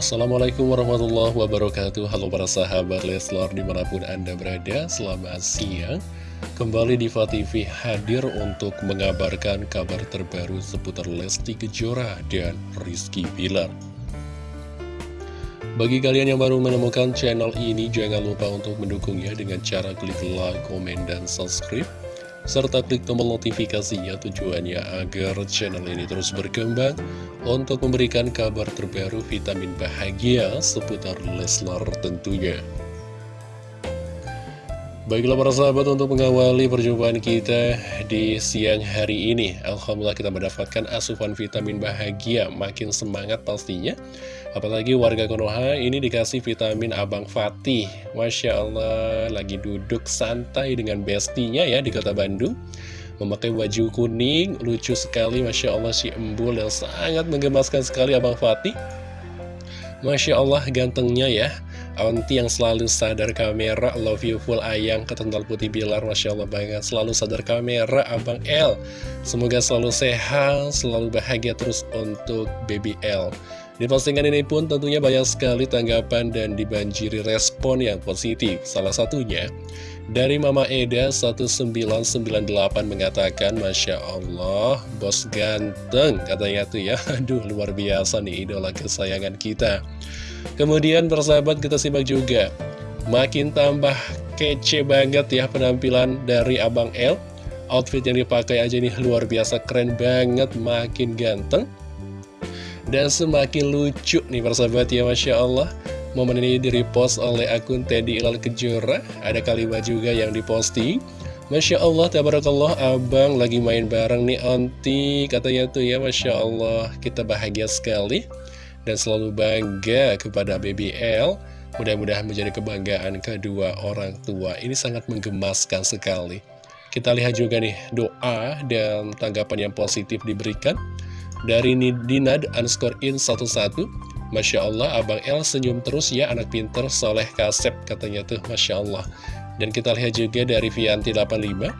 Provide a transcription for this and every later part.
Assalamualaikum warahmatullahi wabarakatuh. Halo para sahabat Leslar di mana pun anda berada Selamat siang. Kembali di TV hadir untuk mengabarkan kabar terbaru seputar Lesti Kejora dan Rizky Bilar. Bagi kalian yang baru menemukan channel ini Jangan lupa untuk mendukungnya dengan cara klik like, komen, dan subscribe serta klik tombol notifikasinya tujuannya agar channel ini terus berkembang untuk memberikan kabar terbaru vitamin bahagia seputar Leslar tentunya. Baiklah para sahabat untuk mengawali perjumpaan kita di siang hari ini Alhamdulillah kita mendapatkan asupan vitamin bahagia Makin semangat pastinya. Apalagi warga Konoha ini dikasih vitamin Abang Fatih. Masya Allah lagi duduk santai dengan bestinya ya di kota Bandung. Memakai baju kuning, lucu sekali Masya Allah si embul yang sangat menggemaskan sekali Abang Fatih. Masya Allah gantengnya ya Aunty yang selalu sadar kamera Love you full ayang ketental putih bilar Masya Allah banget. Selalu sadar kamera Abang L. Semoga selalu sehat Selalu bahagia terus untuk baby L. Di postingan ini pun tentunya banyak sekali tanggapan Dan dibanjiri respon yang positif. Salah satunya dari Mama Eda 1998 mengatakan Masya Allah bos ganteng katanya tuh ya. Aduh luar biasa nih idola kesayangan kita Kemudian persahabat kita simak juga. Makin tambah kece banget ya penampilan dari Abang L. Outfit yang dipakai aja nih luar biasa keren banget Makin ganteng. Dan semakin lucu nih persahabat ya Masya Allah. Momen ini di-repost oleh akun Teddy Ilal Kejora. Ada kalimat juga yang diposting. Masya Allah, tabarakallah, abang lagi main bareng nih onti. Katanya tuh ya, Masya Allah, kita bahagia sekali dan selalu bangga kepada BBL. Mudah-mudahan menjadi kebanggaan kedua orang tua. Ini sangat menggemaskan sekali. Kita lihat juga nih doa dan tanggapan yang positif diberikan dari Dinad underscore in 11 Masya Allah, Abang El senyum terus ya, anak pinter, soleh kasep, katanya tuh, Masya Allah. Dan kita lihat juga dari Vianti 85,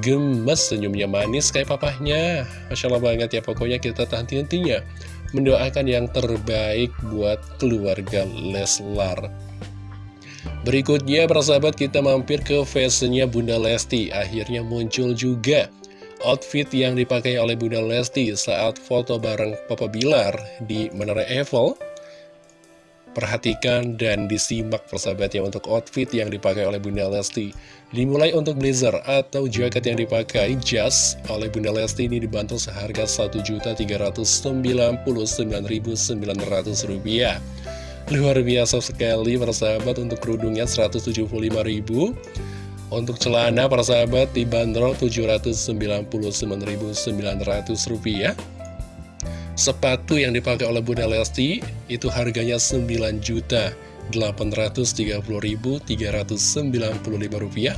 gemes senyumnya manis kayak papahnya. Masya Allah banget ya, pokoknya kita tahan-hentinya mendoakan yang terbaik buat keluarga Leslar. Berikutnya, persahabat kita mampir ke fashionnya Bunda Lesti. Akhirnya muncul juga outfit yang dipakai oleh Bunda Lesti saat foto bareng Papa Bilar di Menara Eiffel. Perhatikan dan disimak persahabat ya untuk outfit yang dipakai oleh Bunda Lesti. Dimulai untuk blazer atau jaket yang dipakai jas oleh Bunda Lesti ini dibantu seharga Rp1.399.900 Luar biasa sekali persahabat untuk kerudungnya Rp175.000 Untuk celana persahabat dibanderol Rp799.900 Sepatu yang dipakai oleh Bunda Lesti itu harganya Rp9.830.395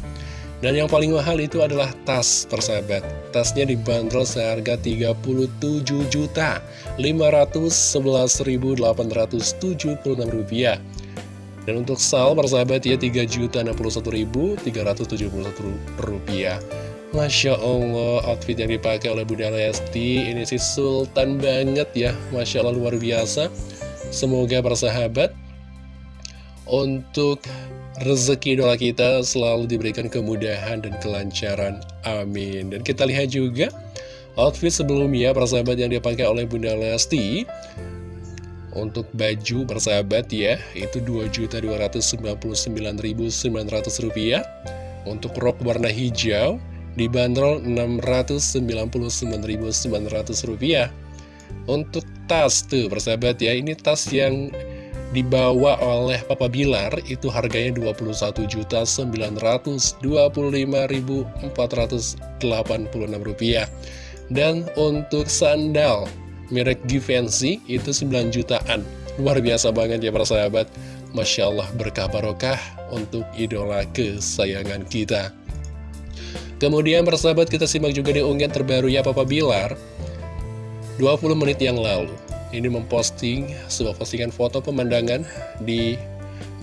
dan yang paling mahal itu adalah tas persahabat. Tasnya dibanderol seharga Rp35.511.876 dan untuk sal persahabat ya Rp3.061.371 Masya Allah, outfit yang dipakai oleh Bunda Lesti ini sih sultan banget ya. Masya Allah luar biasa. Semoga persahabat untuk rezeki doa kita selalu diberikan kemudahan dan kelancaran. Amin. Dan kita lihat juga outfit sebelumnya persahabat yang dipakai oleh Bunda Lesti. Untuk baju persahabat ya, itu Rp2.299.900. Untuk rok warna hijau dibanderol Rp699.900 untuk tas tuh persahabat ya ini tas yang dibawa oleh Papa Bilar itu harganya Rp21.925.486 dan untuk sandal merek Givenchy itu 9 jutaan. Luar biasa banget ya persahabat. Masya Allah berkah barokah untuk idola kesayangan kita Kemudian persahabat kita simak juga di unggahan terbaru ya Papa Bilar. 20 menit yang lalu Ini memposting sebuah postingan foto pemandangan di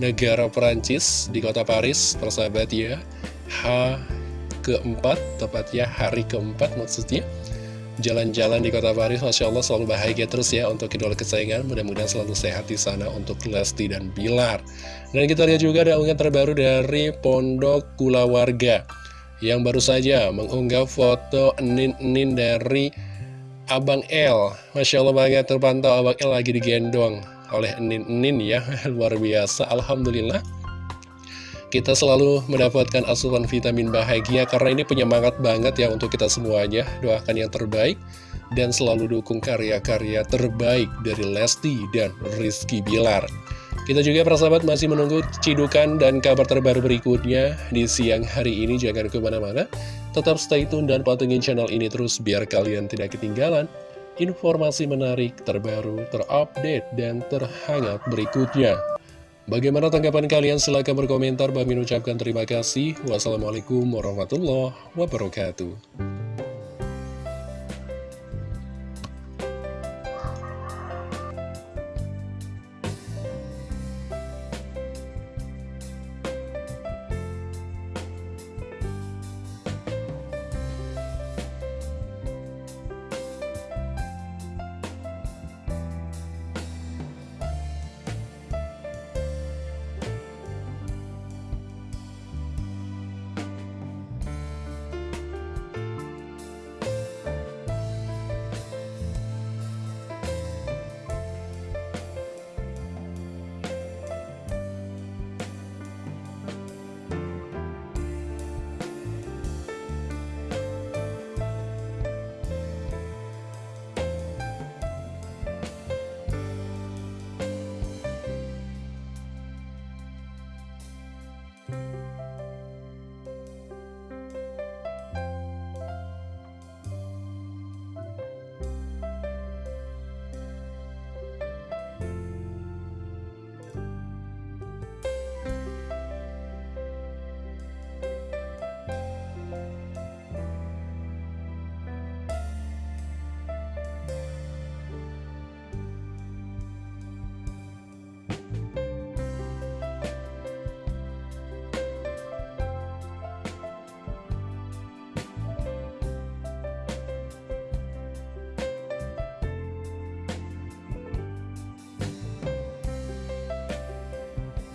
negara Perancis di kota Paris persahabat ya. H keempat tepatnya hari keempat maksudnya. Jalan-jalan di kota Paris Masya Allah selalu bahagia terus ya untuk idola kesayangan. Mudah-mudahan selalu sehat di sana untuk Lesti dan Bilar. Dan kita lihat juga ada unggahan terbaru dari Pondok Kula Warga yang baru saja mengunggah foto enin-enin dari Abang L Masya Allah banget terpantau Abang L lagi digendong oleh enin-enin ya luar biasa Alhamdulillah kita selalu mendapatkan asupan vitamin bahagia karena ini penyemangat banget ya untuk kita semuanya. Doakan yang terbaik dan selalu dukung karya-karya terbaik dari Lesti dan Rizky Bilar. Kita juga persahabat masih menunggu cidukan dan kabar terbaru berikutnya di siang hari ini. Jangan ke mana-mana, tetap stay tune dan pantengin channel ini terus biar kalian tidak ketinggalan informasi menarik, terbaru, terupdate, dan terhangat berikutnya. Bagaimana tanggapan kalian? Silahkan berkomentar. Bagi ucapkan terima kasih. Wassalamualaikum warahmatullahi wabarakatuh.